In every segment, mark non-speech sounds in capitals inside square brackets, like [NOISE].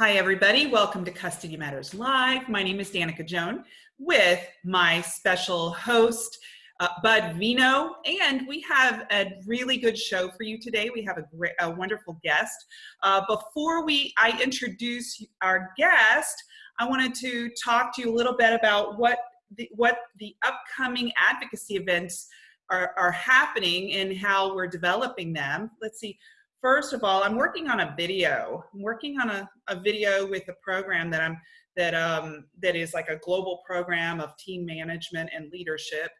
Hi, everybody. Welcome to Custody Matters Live. My name is Danica Joan with my special host, uh, Bud Vino, and we have a really good show for you today. We have a, great, a wonderful guest. Uh, before we I introduce our guest, I wanted to talk to you a little bit about what the, what the upcoming advocacy events are, are happening and how we're developing them. Let's see. First of all, I'm working on a video. I'm working on a, a video with a program that I'm that um, that is like a global program of team management and leadership,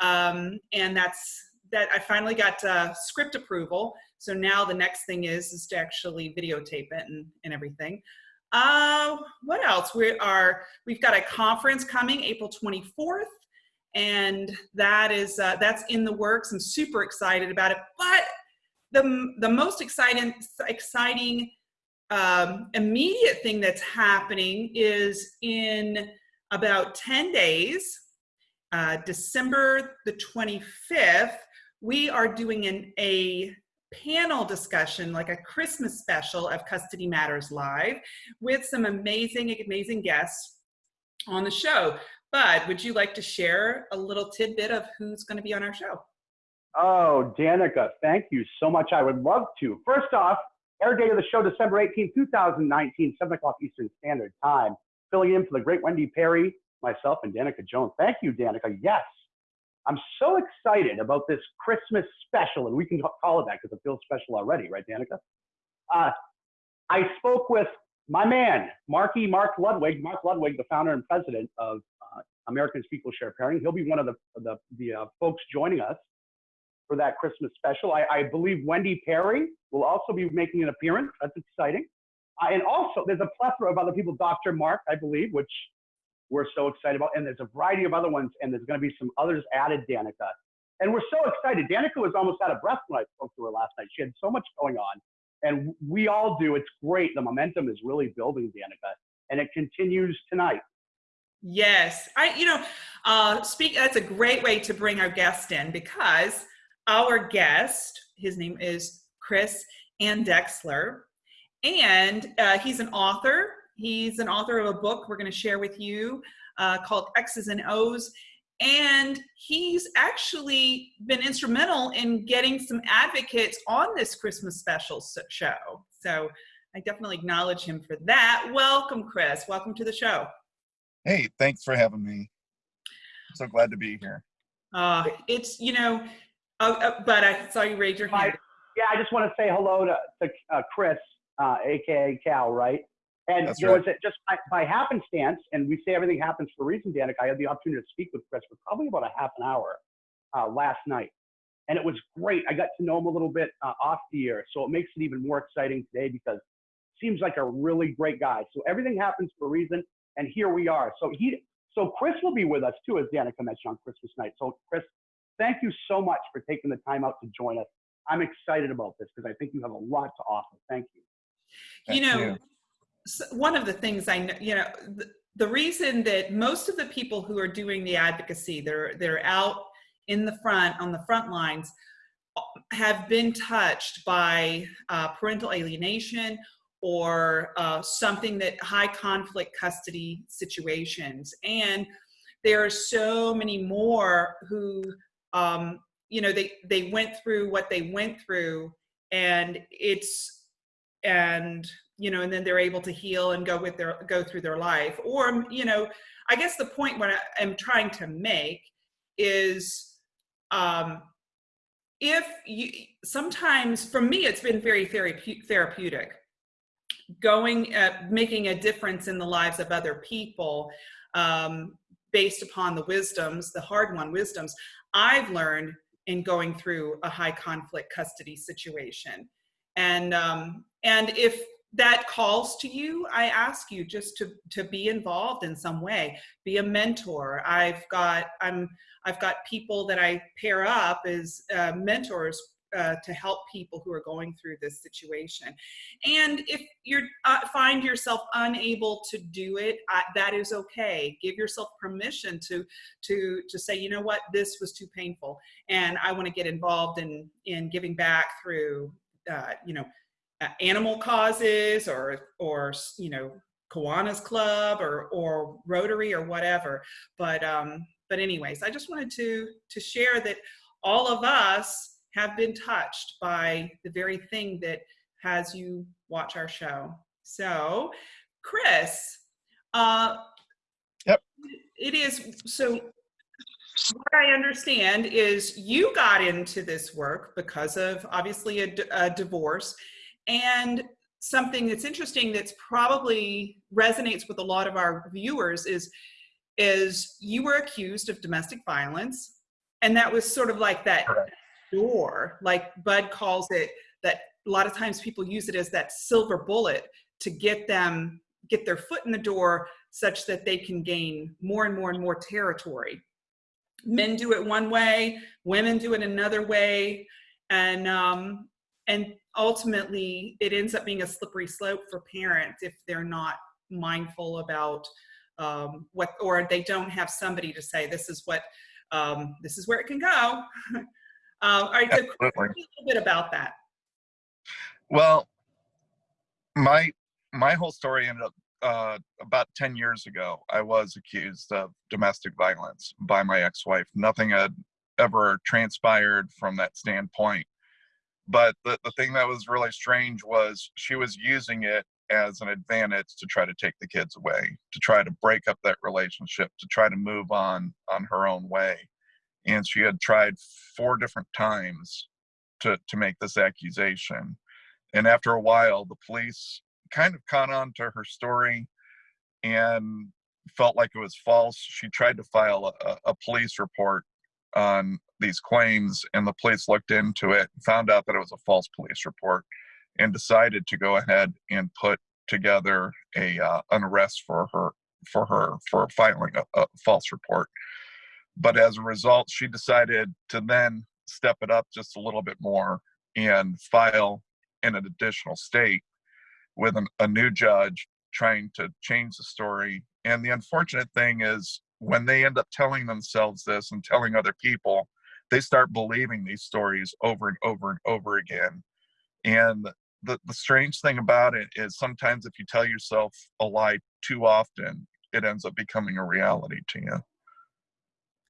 um, and that's that. I finally got uh, script approval, so now the next thing is is to actually videotape it and and everything. Uh, what else? We are we've got a conference coming April 24th, and that is uh, that's in the works. I'm super excited about it, but the, the most exciting, exciting um, immediate thing that's happening is in about 10 days, uh, December the 25th, we are doing an, a panel discussion, like a Christmas special of Custody Matters Live with some amazing, amazing guests on the show. Bud, would you like to share a little tidbit of who's going to be on our show? Oh, Danica, thank you so much. I would love to. First off, air date of the show, December 18, 2019, 7 o'clock Eastern Standard Time. Filling in for the great Wendy Perry, myself, and Danica Jones. Thank you, Danica. Yes, I'm so excited about this Christmas special, and we can call it that because it feels special already, right, Danica? Uh, I spoke with my man, Marky Mark Ludwig, Mark Ludwig, the founder and president of uh, Americans Equal Shared Parenting. He'll be one of the, the, the uh, folks joining us for that Christmas special. I, I, believe Wendy Perry will also be making an appearance. That's exciting. Uh, and also, there's a plethora of other people, Dr. Mark, I believe, which we're so excited about. And there's a variety of other ones, and there's going to be some others added, Danica. And we're so excited. Danica was almost out of breath when I spoke to her last night. She had so much going on. And we all do. It's great. The momentum is really building, Danica. And it continues tonight. Yes, I, you know, uh, speak. That's a great way to bring our guest in because our guest, his name is Chris Andexler, and uh, he's an author. He's an author of a book we're going to share with you uh, called X's and O's. And he's actually been instrumental in getting some advocates on this Christmas special show. So I definitely acknowledge him for that. Welcome, Chris. Welcome to the show. Hey, thanks for having me. So glad to be here. Uh, it's, you know, Oh, uh, but I saw you raise your hand. yeah, I just want to say hello to, to uh, Chris, uh, aka Cal, right? And That's there right. was a, just by, by, happenstance, and we say everything happens for a reason, Danica. I had the opportunity to speak with Chris for probably about a half an hour uh, last night, and it was great. I got to know him a little bit uh, off the air, so it makes it even more exciting today because seems like a really great guy. So everything happens for a reason, and here we are. So he, so Chris will be with us too, as Danica mentioned on Christmas night. So Chris, thank you so much for taking the time out to join us. I'm excited about this because I think you have a lot to offer. Thank you. you know, one of the things I know, you know, the, the reason that most of the people who are doing the advocacy, they're they're out in the front on the front lines, have been touched by uh, parental alienation or uh, something that high conflict custody situations and there are so many more who um, you know, they, they went through what they went through and it's, and, you know, and then they're able to heal and go with their, go through their life. Or, you know, I guess the point what I am trying to make is, um, if you, sometimes for me, it's been very therapeutic going, uh, making a difference in the lives of other people, um, based upon the wisdoms, the hard won wisdoms. I've learned in going through a high conflict custody situation. And, um, and if that calls to you, I ask you just to, to be involved in some way, be a mentor. I've got, I'm, I've got people that I pair up as uh, mentors uh, to help people who are going through this situation. And if you uh, find yourself unable to do it, that is okay. Give yourself permission to, to, to say, you know what, this was too painful. And I want to get involved in, in giving back through, uh, you know, uh, animal causes or or you know Kiwanis Club or or Rotary or whatever. But um, but anyways, I just wanted to to share that all of us have been touched by the very thing that has you watch our show. So, Chris, uh, Yep. It is so. What I understand is you got into this work because of obviously a divorce, and something that's interesting that's probably resonates with a lot of our viewers is is you were accused of domestic violence, and that was sort of like that Correct. Door, like Bud calls it. That a lot of times people use it as that silver bullet to get them get their foot in the door such that they can gain more and more and more territory. Men do it one way, women do it another way, and um, and ultimately it ends up being a slippery slope for parents if they're not mindful about um, what or they don't have somebody to say this is what um, this is where it can go. [LAUGHS] um, all right, so tell me a little bit about that. Well, my my whole story ended up uh, about 10 years ago. I was accused of domestic violence by my ex-wife. Nothing had ever transpired from that standpoint. But the, the thing that was really strange was she was using it as an advantage to try to take the kids away, to try to break up that relationship, to try to move on on her own way. And she had tried four different times to, to make this accusation and after a while the police kind of caught on to her story and felt like it was false. She tried to file a, a police report on these claims and the police looked into it found out that it was a false police report and decided to go ahead and put together a uh, an arrest for her for her for filing a, a false report but as a result she decided to then step it up just a little bit more and file in an additional state with an, a new judge trying to change the story. And the unfortunate thing is, when they end up telling themselves this and telling other people, they start believing these stories over and over and over again. And the, the strange thing about it is sometimes if you tell yourself a lie too often, it ends up becoming a reality to you.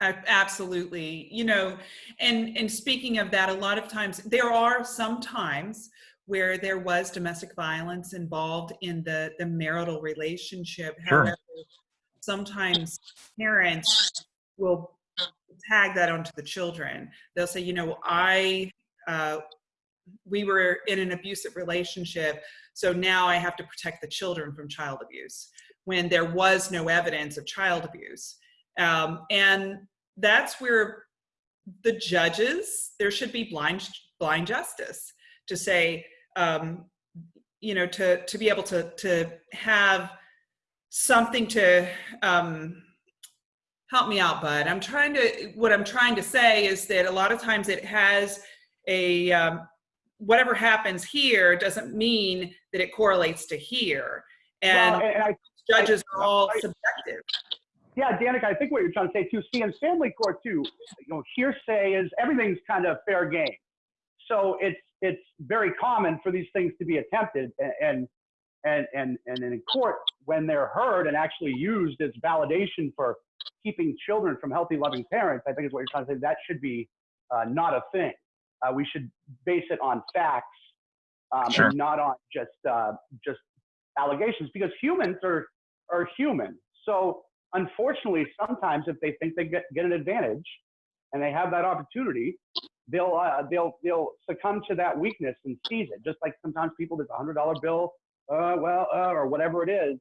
Absolutely. You know, and and speaking of that, a lot of times there are some times where there was domestic violence involved in the the marital relationship. Sure. However, sometimes parents will tag that onto the children. They'll say, you know, I uh, we were in an abusive relationship, so now I have to protect the children from child abuse when there was no evidence of child abuse. Um, and that's where the judges there should be blind blind justice to say um, you know to to be able to to have something to um, help me out bud. I'm trying to what i'm trying to say is that a lot of times it has a um, whatever happens here doesn't mean that it correlates to here. And well, and, I, judges are all I- subjective yeah, Danica, I think what you're trying to say too. See, in family court too, you know, hearsay is everything's kind of fair game. So it's it's very common for these things to be attempted, and and and and in court when they're heard and actually used as validation for keeping children from healthy, loving parents. I think is what you're trying to say. That should be uh, not a thing. Uh, we should base it on facts um, Sure. and not on just uh, just allegations because humans are are human. So unfortunately, sometimes if they think they get, get an advantage and they have that opportunity, they'll uh, they'll they'll succumb to that weakness and seize it. Just like sometimes people, there's a hundred dollar bill, uh, well, uh, or whatever it is.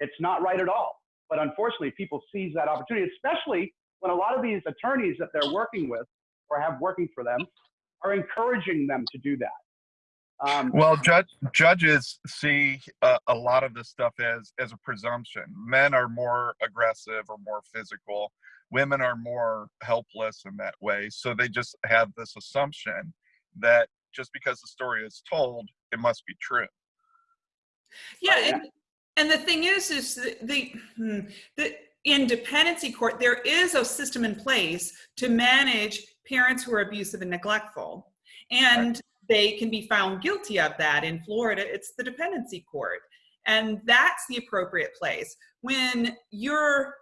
It's not right at all. But unfortunately, people seize that opportunity, especially when a lot of these attorneys that they're working with or have working for them are encouraging them to do that. Um, Well, judge, judges see uh, a lot of this stuff as as a presumption. Men are more aggressive or more physical. Women are more helpless in that way. So they just have this assumption that just because the story is told, it must be true. Yeah, Oh, and, and the thing is, is the, the hmm, the in dependency court there is a system in place to manage parents who are abusive and neglectful, and they can be found guilty of that. In Florida, it's the dependency court. And that's the appropriate place. When you're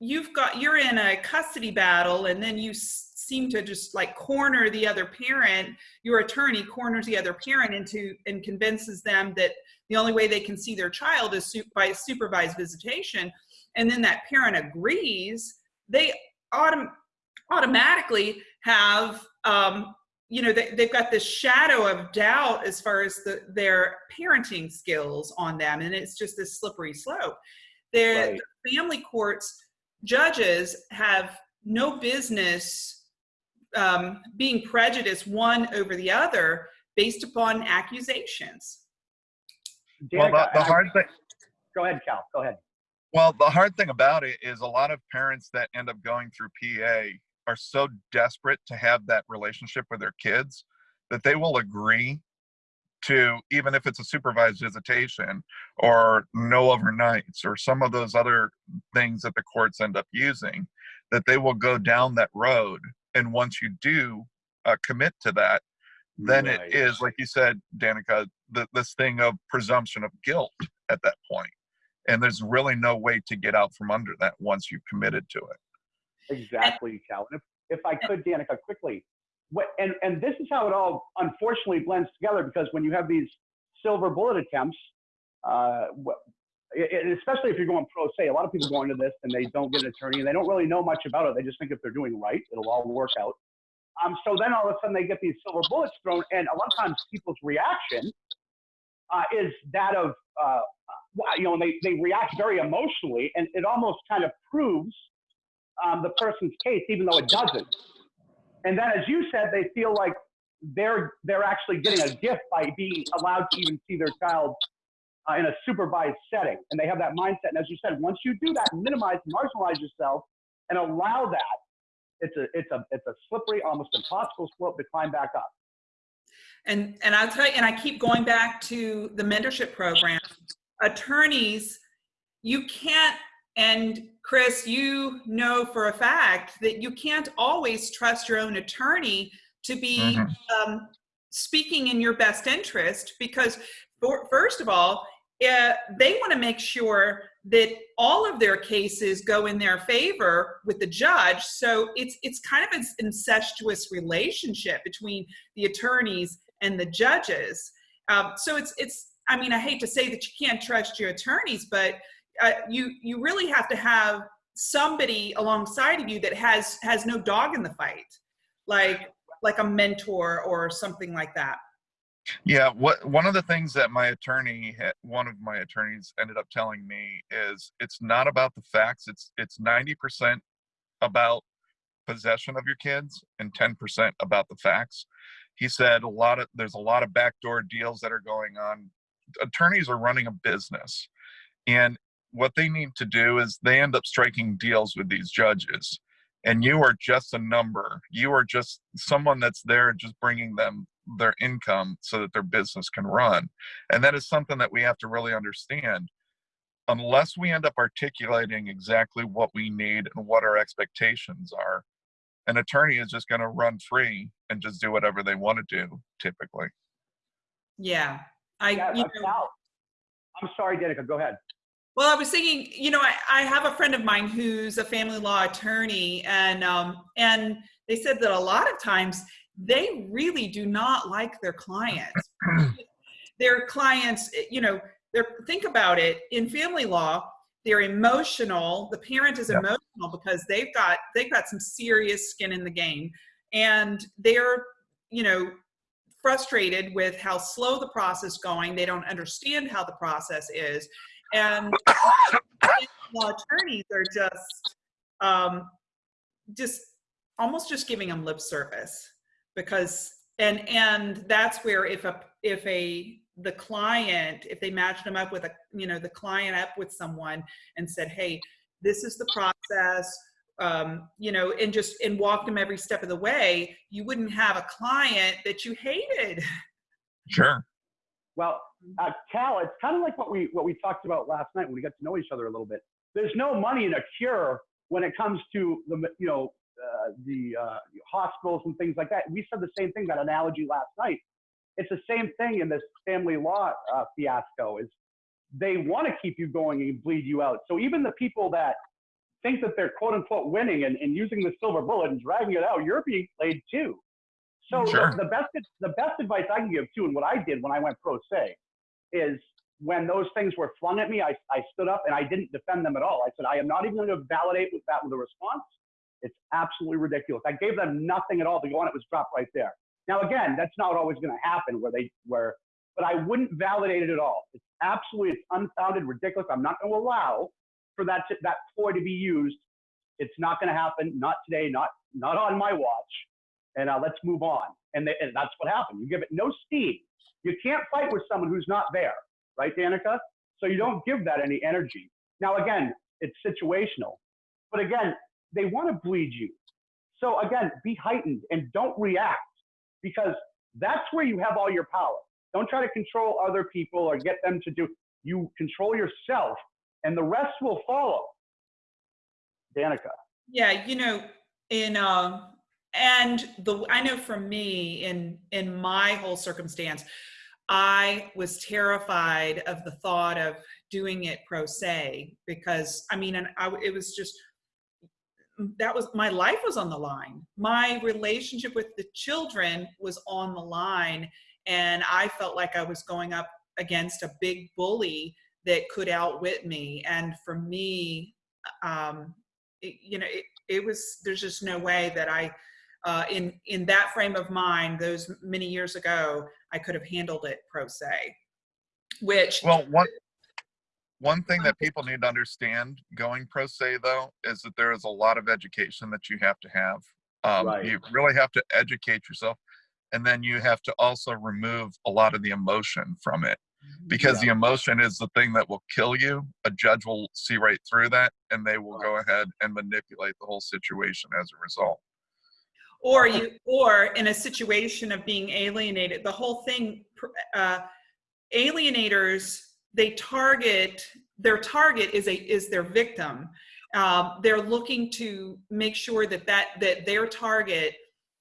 you've got you're in a custody battle and then you seem to just like corner the other parent your attorney corners the other parent into and convinces them that the only way they can see their child is by supervised visitation and then that parent agrees they autom- automatically have um, you know they, they've got this shadow of doubt as far as the, their parenting skills on them and it's just this slippery slope their Right. family courts judges have no business um, being prejudiced one over the other based upon accusations Well, the, the hard thing, Go ahead, Cal. Go ahead. well, the hard thing about it is a lot of parents that end up going through PA are so desperate to have that relationship with their kids that they will agree to even if it's a supervised visitation or no overnights or some of those other things that the courts end up using that they will go down that road. And once you do uh, commit to that then Right. it is like you said danica the, this thing of presumption of guilt at that point. And there's really no way to get out from under that once you've committed to it Exactly, Cal. And if, if I could, Danica, quickly, what, and, and this is how it all unfortunately blends together because when you have these silver bullet attempts, uh, especially if you're going pro se, a lot of people go into this and they don't get an attorney and they don't really know much about it. They just think if they're doing right, it'll all work out. Um, so then all of a sudden they get these silver bullets thrown, and a lot of times people's reaction uh, is that of, uh, you know, they, they react very emotionally, and it almost kind of proves um, the person's case, even though it doesn't. And then, as you said, they feel like they're they're actually getting a gift by being allowed to even see their child uh, in a supervised setting, and they have that mindset. And as you said, once you do that, minimize, marginalize yourself, and allow that, it's a it's a it's a slippery, almost impossible slope to climb back up. And and I'll tell you, and I keep going back to the mentorship program. Attorneys, you can't, and Chris, you know for a fact that you can't always trust your own attorney to be Mhm. um, speaking in your best interest because, for, first of all, uh, they want to make sure that all of their cases go in their favor with the judge. So it's it's kind of an incestuous relationship between the attorneys and the judges. Um, so it's it's. I mean, I hate to say that you can't trust your attorneys, but uh, you you really have to have somebody alongside of you that has has no dog in the fight, like like a mentor or something like that. Yeah, what one of the things that my attorney, one of my attorneys, ended up telling me is it's not about the facts. It's it's ninety percent about possession of your kids and ten percent about the facts. He said a lot of there's a lot of backdoor deals that are going on. Attorneys are running a business, and what they need to do is they end up striking deals with these judges. And you are just a number. You are just someone that's there just bringing them their income so that their business can run. And that is something that we have to really understand. Unless we end up articulating exactly what we need and what our expectations are an attorney is just going to run free and just do whatever they want to do typically. Yeah, I Yeah, you know, I'm sorry, Danica. Go ahead. Well, I was thinking, you know, I, I have a friend of mine who's a family law attorney, and um, and they said that a lot of times they really do not like their clients. [CLEARS THROAT] their clients, you know, they're think about it in family law. They're emotional. The parent is emotional because they've got they've got some serious skin in the game, and they're you know frustrated with how slow the process going. They don't understand how the process is, and attorneys are just um, just almost just giving them lip service because and and that's where if a if a the client if they matched them up with a you know the client up with someone and said hey this is the process um, you know and just and walked them every step of the way you wouldn't have a client that you hated. Sure Well, uh, Cal, it's kind of like what we what we talked about last night when we got to know each other a little bit. There's no money in a cure when it comes to the you know uh, the uh, hospitals and things like that. We said the same thing, that analogy last night. it's the same thing in this family law uh, fiasco. Is they want to keep you going and bleed you out. So even the people that think that they're quote unquote winning and, and using the silver bullet and dragging it out, you're being played too. So Sure. the, the best the best advice I can give too, and what I did when I went pro se, is when those things were flung at me, I, I stood up and I didn't defend them at all. I said, I am not even going to validate with that with a response. It's absolutely ridiculous. I gave them nothing at all to go on. It was dropped right there. Now, again, that's not always going to happen where they where, but I wouldn't validate it at all. It's absolutely it's unfounded, ridiculous. I'm not going to allow for that to, that ploy to be used. It's not going to happen. Not today. Not not on my watch. And uh, let's move on. And, they, and that's what happened. You give it no steam. You can't fight with someone who's not there, right, Danica? So you don't give that any energy. Now, again, it's situational. But again, they want to bleed you. So again, be heightened and don't react because that's where you have all your power. Don't try to control other people or get them to do. You control yourself, and the rest will follow. Danica. Yeah, you know, in um and the I know for me in in my whole circumstance, I was terrified of the thought of doing it pro se because I mean, and I it was just that was my life was on the line. My relationship with the children was on the line, and I felt like I was going up against a big bully that could outwit me. And for me, um, it, you know, it, it was there's just no way that I, uh, in in that frame of mind, those many years ago, I could have handled it pro se. Which Well, one one thing that people need to understand going pro se though is that there is a lot of education that you have to have. Um, Right. You really have to educate yourself, and then you have to also remove a lot of the emotion from it because the emotion is the thing that will kill you. A judge will see right through that, and they will go ahead and manipulate the whole situation as a result. Or you or in a situation of being alienated the whole thing uh, alienators they target their target is a is their victim. Um, they're looking to make sure that that that their target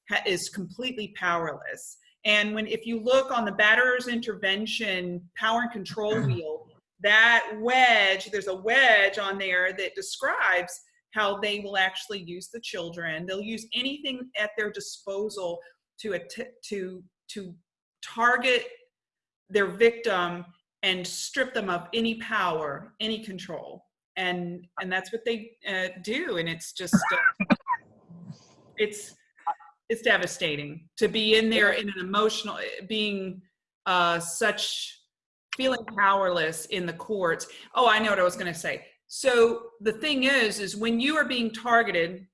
ha- is completely powerless. And when if you look on the batterer's intervention power and control [CLEARS THROAT] wheel that wedge there's a wedge on there that describes how they will actually use the children. They'll use anything at their disposal to to to target their victim and strip them of any power, any control, and and that's what they uh, do. And it's just uh, it's it's devastating to be in there in an emotional being uh, such feeling powerless in the courts. Oh, I know what I was going to say so the thing is is when you are being targeted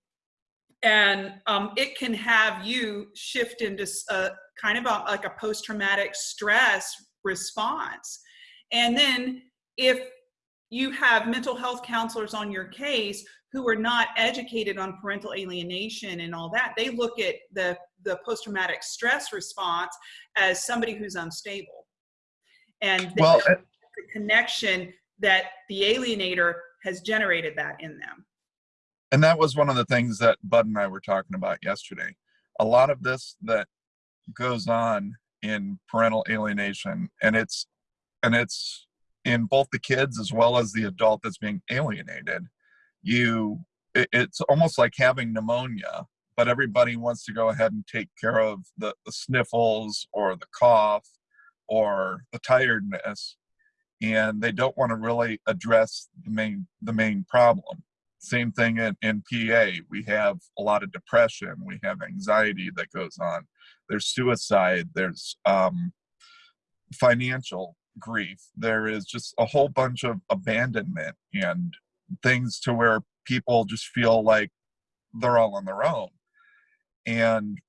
and um, it can have you shift into a, kind of a, like a post-traumatic stress response. And then if you have mental health counselors on your case who are not educated on parental alienation and all that they look at the the post-traumatic stress response as somebody who's unstable. And they Well, the connection that the alienator has generated that in them. and that was one of the things that Bud and I were talking about yesterday. A lot of this that goes on in parental alienation, and it's and it's in both the kids as well as the adult that's being alienated. You, it, it's almost like having pneumonia, but everybody wants to go ahead and take care of the, the sniffles or the cough or the tiredness, and they don't want to really address the main the main problem same thing in, in PA. We have a lot of depression. We have anxiety that goes on. There's suicide. There's um, financial grief. There is just a whole bunch of abandonment and things to where people just feel like they're all on their own. And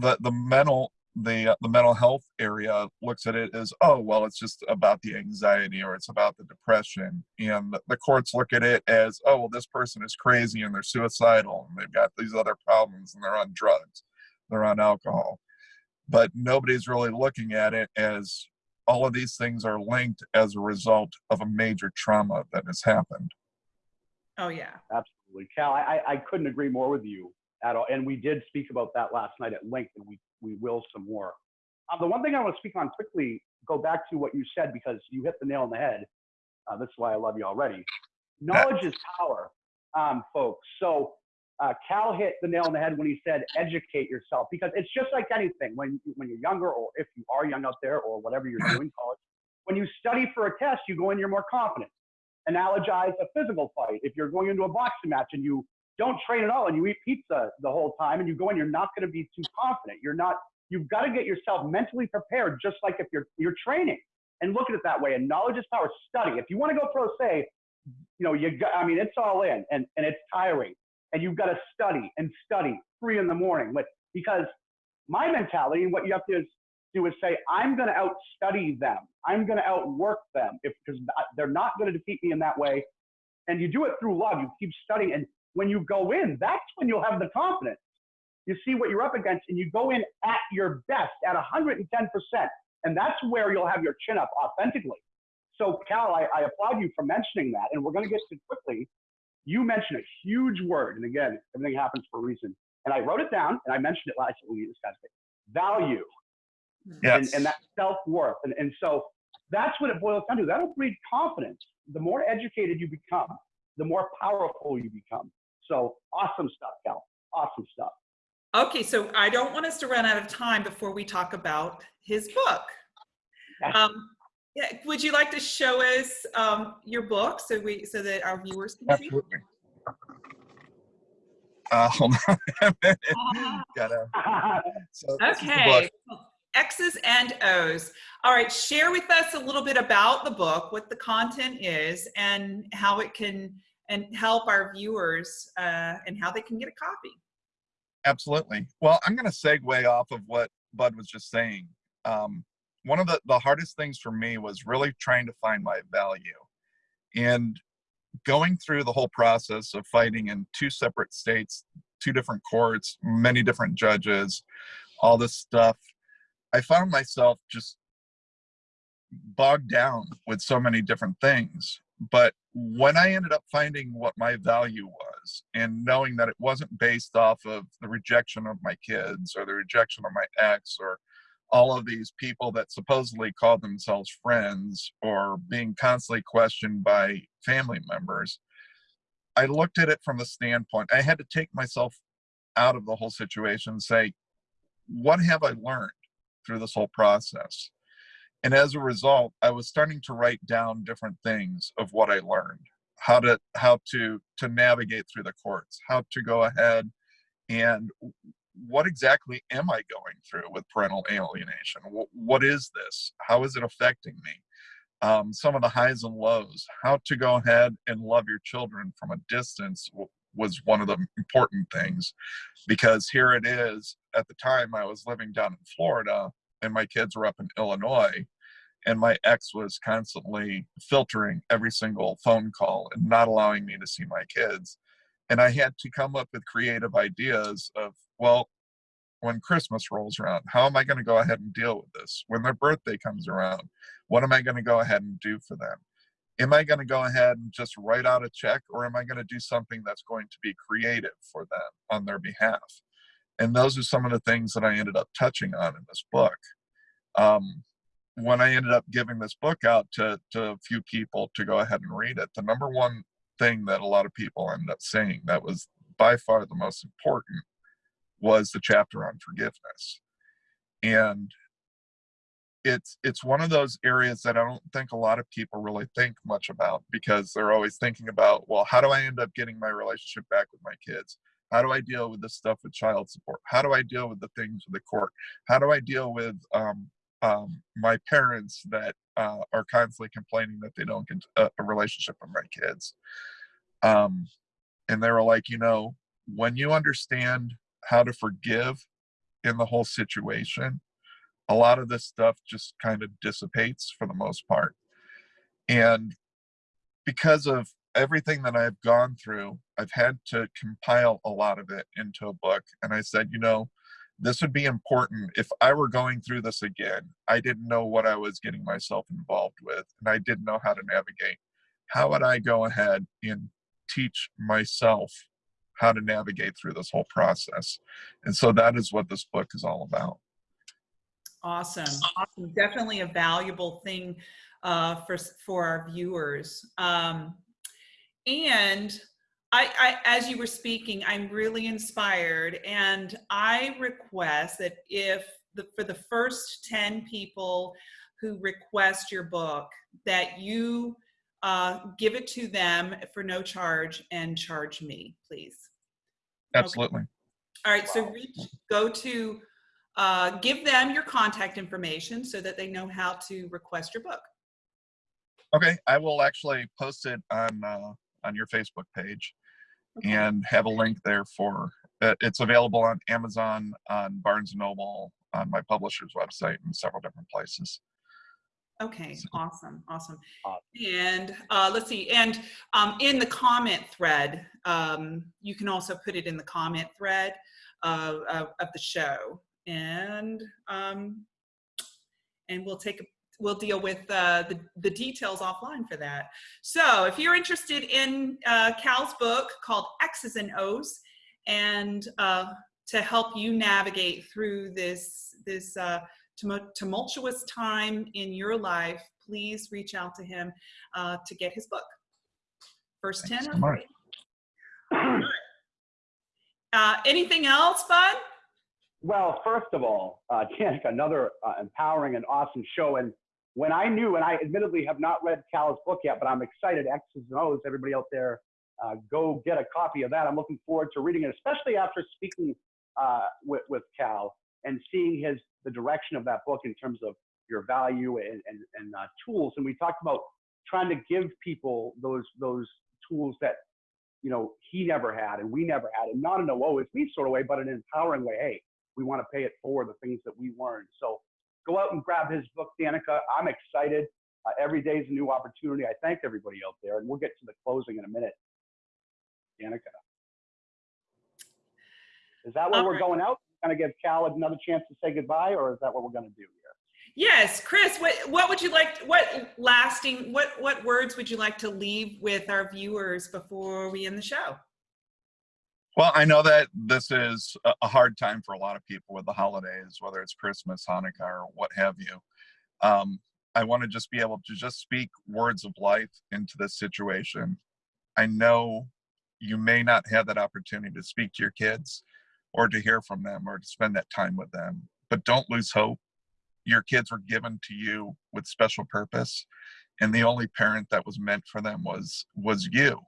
the the mental the uh, the mental health area looks at it as oh well it's just about the anxiety or it's about the depression and the courts look at it as oh well this person is crazy and they're suicidal and they've got these other problems and they're on drugs they're on alcohol but nobody's really looking at it as all of these things are linked as a result of a major trauma that has happened Oh yeah. Absolutely. Cal, I, I I couldn't agree more with you at all. And we did speak about that last night at length, and we, we will some more. Uh, the one thing I want to speak on quickly, go back to what you said because you hit the nail on the head. Uh, this is why I love you already. Knowledge is power, um, folks. So uh, Cal hit the nail on the head when he said educate yourself because it's just like anything when when you're younger or if you are young out there or whatever you're doing college. When you study for a test, you go in, you're more confident. Analogize a physical fight. If you're going into a boxing match and you don't train at all and you eat pizza the whole time and you go in, you're not going to be too confident. You're not. You've got to get yourself mentally prepared, just like if you're you're training. And look at it that way. And knowledge is power. Study. If you want to go pro se, you know, you got, I mean, it's all in and, and it's tiring. And you've got to study and study three in the morning. But because my mentality and what you have to do is say, I'm going to outstudy them. I'm going to outwork them if because they're not going to defeat me in that way. And you do it through love. You keep studying. And when you go in, that's when you'll have the confidence. You see what you're up against and you go in at your best at 110%. And that's where you'll have your chin up authentically. So, Cal, I, I applaud you for mentioning that. And we're going to get to it quickly. You mentioned a huge word. And again, everything happens for a reason. And I wrote it down and I mentioned it last week. We discussed it. Value Yes. and, and that self worth. And, and so that's what it boils down to. That'll breed confidence. The more educated you become, the more powerful you become. So awesome stuff, Cal. Awesome stuff. Okay, so I don't want us to run out of time before we talk about his book. Yeah. Um, yeah, would you like to show us um, your book so we so that our viewers can see? Uh, hold on [LAUGHS] a minute. [LAUGHS] Gotta, so this is the book. Okay. X's and O's. All right, share with us a little bit about the book, what the content is, and how it can and help our viewers uh, and how they can get a copy. Absolutely. Well, I'm going to segue off of what Bud was just saying. Um, one of the, the hardest things for me was really trying to find my value. And going through the whole process of fighting in two separate states, two different courts, many different judges, all this stuff, I found myself just bogged down with so many different things. But when I ended up finding what my value was and knowing that it wasn't based off of the rejection of my kids or the rejection of my ex or all of these people that supposedly called themselves friends or being constantly questioned by family members, I looked at it from the standpoint I had to take myself out of the whole situation and say, what have I learned through this whole process? And as a result, I was starting to write down different things of what I learned, how to how to to navigate through the courts, how to go ahead and what exactly am I going through with parental alienation? Wh- What is this? How is it affecting me? Um, some of the highs and lows, how to go ahead and love your children from a distance was one of the important things because here it is at the time I was living down in Florida and my kids were up in Illinois and my ex was constantly filtering every single phone call and not allowing me to see my kids and I had to come up with creative ideas of, well, when Christmas rolls around, how am I going to go ahead and deal with this? When their birthday comes around, what am I going to go ahead and do for them? Am I going to go ahead and just write out a check, or am I going to do something that's going to be creative for them on their behalf? And those are some of the things that I ended up touching on in this book. Um, when I ended up giving this book out to, to a few people to go ahead and read it, the number one thing that a lot of people ended up saying that was by far the most important was the chapter on forgiveness and it's it's one of those areas that i don't think a lot of people really think much about because they're always thinking about well how do i end up getting my relationship back with my kids how do i deal with this stuff with child support how do i deal with the things with the court how do i deal with um, um, my parents that uh, are constantly complaining that they don't get a, a relationship with my kids. Um, and they were like, you know, when you understand how to forgive in the whole situation, a lot of this stuff just kind of dissipates for the most part. And because of everything that I've gone through, I've had to compile a lot of it into a book. And I said, you know, this would be important if I were going through this again. I didn't know what I was getting myself involved with, and I didn't know how to navigate. How would I go ahead and teach myself how to navigate through this whole process? And so that is what this book is all about. Awesome. Awesome. Definitely a valuable thing uh, for for our viewers. Um, and I, I, as you were speaking, I'm really inspired, and I request that if the, for the first ten people who request your book, that you uh, give it to them for no charge and charge me, please. Absolutely. All right, so Wow. reach, go to, uh, give them your contact information so that they know how to request your book. Okay, I will actually post it on uh, on your Facebook page Okay. and have a link there for. Uh, it's available on Amazon, on Barnes and Noble, on my publisher's website, and several different places. Okay, So- awesome, awesome. Awesome. And uh, let's see, and um, in the comment thread, um, you can also put it in the comment thread of, of, of the show. And um, and we'll take, a we'll deal with uh, the, the details offline for that. So if you're interested in uh, Cal's book called X's and O's, and uh, to help you navigate through this, this uh, tumultuous time in your life, please reach out to him uh, to get his book. First Thanks 10 so are Uh, anything else, Bud? Well, first of all, uh, Janik, another uh, empowering and awesome show. And when I knew, and I admittedly have not read Cal's book yet, but I'm excited. X's and O's, everybody out there, uh, go get a copy of that. I'm looking forward to reading it, especially after speaking uh, with, with Cal and seeing his the direction of that book in terms of your value and, and, and uh, tools. And we talked about trying to give people those those tools that you know he never had and we never had, and not in a woe is me sort of way, but an empowering way. Hey, we want to pay it forward the things that we learned. So go out and grab his book, Danica. I'm excited. Uh, every day is a new opportunity. I thank everybody out there, and we'll get to the closing in a minute. Danica. Is that where All we're right. going out? Going to give Cal another chance to say goodbye, or is that what we're going to do here? Yes, Chris. What what would you like? What lasting? What what words would you like to leave with our viewers before we end the show? Well, I know that this is a- hard time for a lot of people with the holidays, whether it's Christmas, Hanukkah, or what have you. Um, I want to just be able to just speak words of life into this situation. I know you may not have that opportunity to speak to your kids or to hear from them or to spend that time with them, but don't lose hope. Your kids were given to you with special purpose, and the only parent that was meant for them was was you.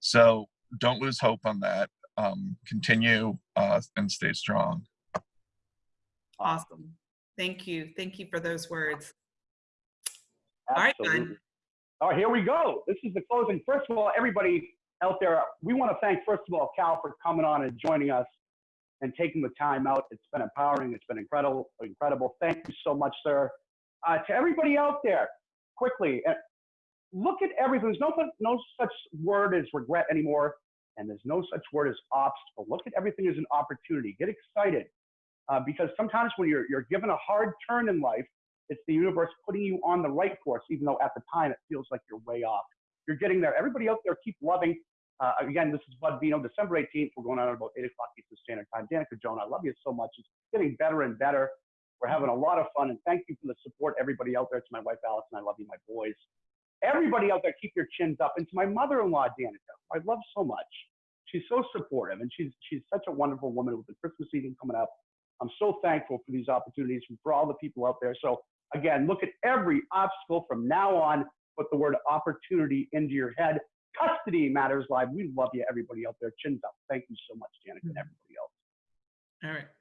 So don't lose hope on that um, continue uh, and stay strong. Awesome. Thank you. Thank you for those words. All right, Absolutely. Glenn. All right, here we go. This is the closing. First of all, everybody out there, we want to thank, first of all, Cal for coming on and joining us and taking the time out. It's been empowering. It's been incredible. Incredible. Thank you so much, sir. Uh, to everybody out there, quickly, uh, look at everything. There's no, no such word as regret anymore, and there's no such word as obstacle. Look at everything as an opportunity. Get excited uh, because sometimes when you're, you're given a hard turn in life, it's the universe putting you on the right course, even though at the time it feels like you're way off. You're getting there. Everybody out there, keep loving. Uh, again, this is Bud Vino, December 18th. We're going on at about 8 o'clock Eastern Standard Time. Danica Joan, I love you so much. It's getting better and better. We're having a lot of fun, and thank you for the support, everybody out there. To my wife, Allison, I love you, my boys. Everybody out there, keep your chins up. And to my mother-in-law, Danica, I love so much. She's so supportive, and she's she's such a wonderful woman with the Christmas season coming up. I'm so thankful for these opportunities and for all the people out there. So again, look at every obstacle from now on. Put the word opportunity into your head. Custody matters live. We love you, everybody out there. Chins up. Thank you so much, Janet, and everybody else. All right.